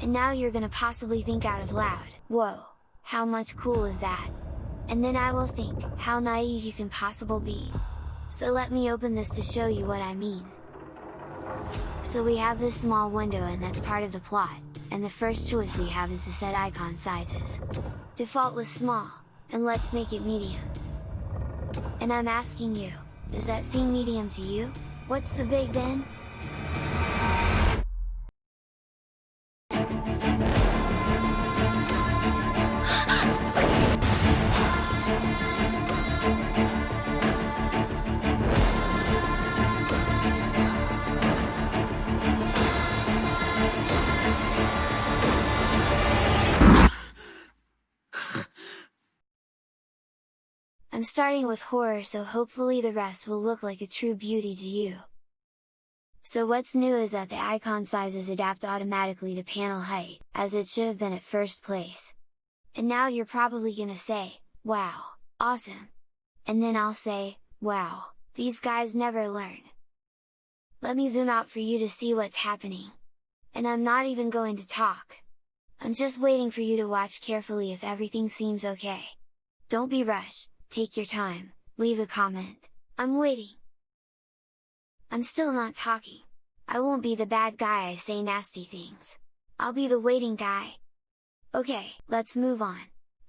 And now you're gonna possibly think out of loud, whoa, how much cool is that? And then I will think, how naive you can possible be. So let me open this to show you what I mean. So we have this small window and that's part of the plot, and the first choice we have is to set icon sizes. Default was small, and let's make it medium. And I'm asking you, does that seem medium to you? What's the big then? I'm starting with horror so hopefully the rest will look like a true beauty to you. So what's new is that the icon sizes adapt automatically to panel height, as it should have been at first place. And now you're probably gonna say, wow, awesome! And then I'll say, wow, these guys never learn! Let me zoom out for you to see what's happening! And I'm not even going to talk! I'm just waiting for you to watch carefully if everything seems okay. Don't be rushed, take your time, leave a comment, I'm waiting! I'm still not talking, I won't be the bad guy I say nasty things, I'll be the waiting guy! Okay, let's move on,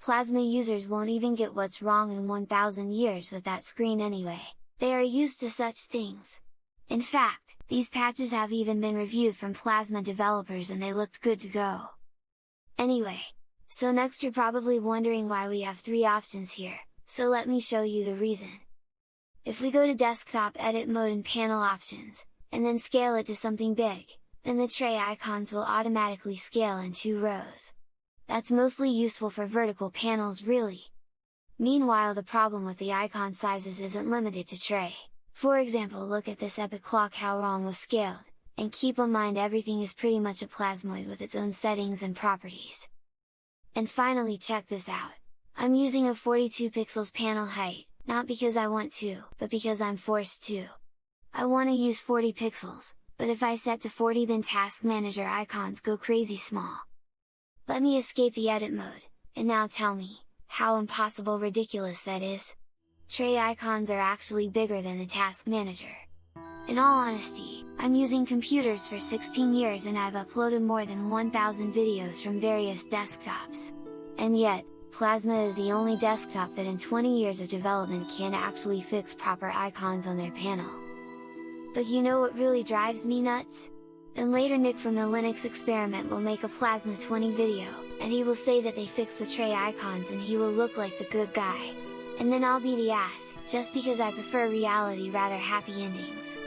Plasma users won't even get what's wrong in 1000 years with that screen anyway, they are used to such things! In fact, these patches have even been reviewed from Plasma developers and they looked good to go! Anyway, so next you're probably wondering why we have three options here, so let me show you the reason. If we go to desktop edit mode and panel options, and then scale it to something big, then the tray icons will automatically scale in two rows. That's mostly useful for vertical panels really! Meanwhile the problem with the icon sizes isn't limited to tray. For example look at this epic clock how wrong was scaled, and keep in mind everything is pretty much a plasmoid with its own settings and properties. And finally check this out! I'm using a 42 pixels panel height, not because I want to, but because I'm forced to. I want to use 40 pixels, but if I set to 40 then Task Manager icons go crazy small. Let me escape the edit mode, and now tell me, how impossible ridiculous that is? Tray icons are actually bigger than the Task Manager. In all honesty, I'm using computers for 16 years and I've uploaded more than 1000 videos from various desktops. And yet, Plasma is the only desktop that in 20 years of development can actually fix proper icons on their panel. But you know what really drives me nuts? Then later Nick from the Linux experiment will make a Plasma 20 video, and he will say that they fixed the tray icons and he will look like the good guy. And then I'll be the ass, just because I prefer reality rather happy endings.